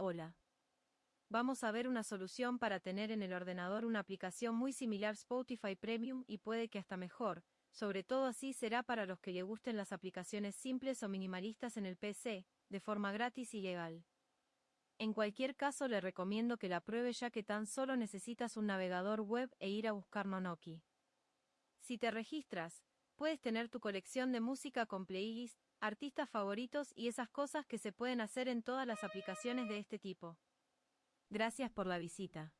Hola. Vamos a ver una solución para tener en el ordenador una aplicación muy similar Spotify Premium y puede que hasta mejor, sobre todo así será para los que le gusten las aplicaciones simples o minimalistas en el PC, de forma gratis y legal. En cualquier caso le recomiendo que la pruebe ya que tan solo necesitas un navegador web e ir a buscar Nonoki. Si te registras, puedes tener tu colección de música con playlists, artistas favoritos y esas cosas que se pueden hacer en todas las aplicaciones de este tipo. Gracias por la visita.